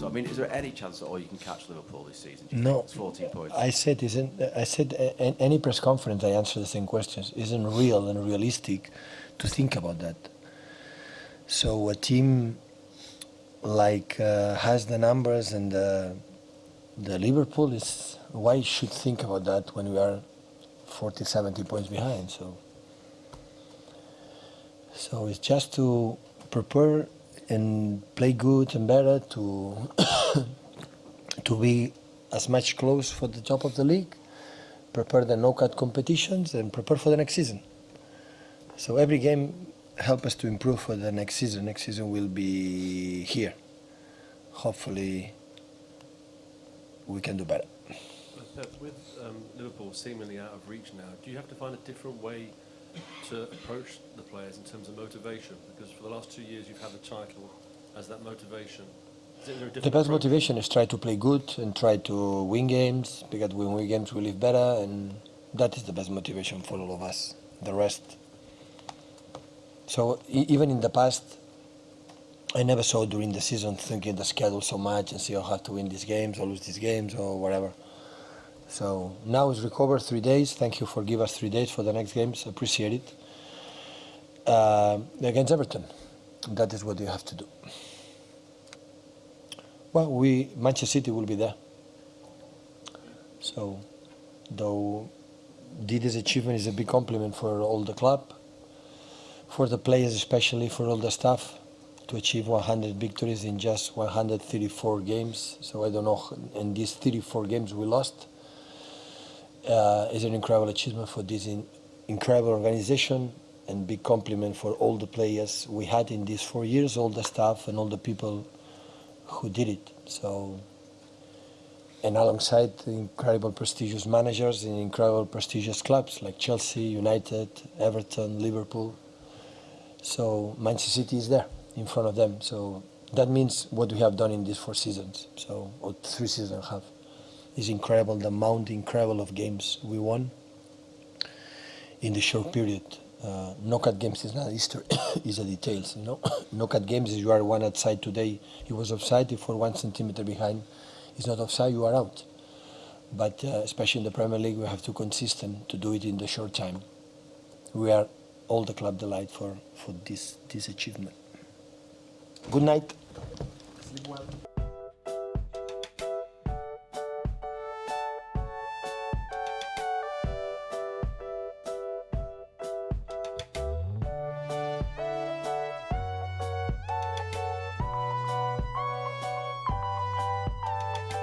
So I mean, is there any chance that all you can catch Liverpool this season? No. It's 14 points. I said isn't I said a- any press conference I answer the same questions. Isn't real and realistic to think about that. So a team like uh, has the numbers and the, the Liverpool is why should think about that when we are 40 70 points behind so so it's just to prepare and play good and better to to be as much close for the top of the league, prepare the knockout competitions, and prepare for the next season. So every game help us to improve for the next season. Next season will be here. Hopefully, we can do better. With um, Liverpool seemingly out of reach now, do you have to find a different way to approach the players in terms of motivation? Because for the last two years you've had the title as that motivation. Is there a different The best motivation is try to play good and try to win games because when we win games we live better, and that is the best motivation for all of us. The rest. So even in the past, I never saw during the season thinking the schedule so much and see oh, I have to win these games or lose these games or whatever. So now it's recovered three days. Thank you for give us three days for the next games. Appreciate it. Uh, against Everton, that is what you have to do. Well, we Manchester City will be there. So, though Didi's achievement is a big compliment for all the club, for the players especially, for all the staff, to achieve 100 victories in just 134 games. So I don't know, in these 34 games we lost, uh, is an incredible achievement for this in, incredible organization and big compliment for all the players we had in these four years, all the staff and all the people who did it. So, and alongside the incredible prestigious managers in incredible prestigious clubs like Chelsea, United, Everton, Liverpool. So Manchester City is there in front of them. So that means what we have done in these four seasons. So or three seasons and a half is incredible. The amount incredible of games we won in the short period. Uh, knockout games is not history, is the details. You know, knockout games is you are one outside today. He was offside. If for one centimeter behind, he's not offside. You are out. But uh, especially in the Premier League, we have to consistent to do it in the short time. We are all the club delight for for this this achievement. Good night. Sleep well.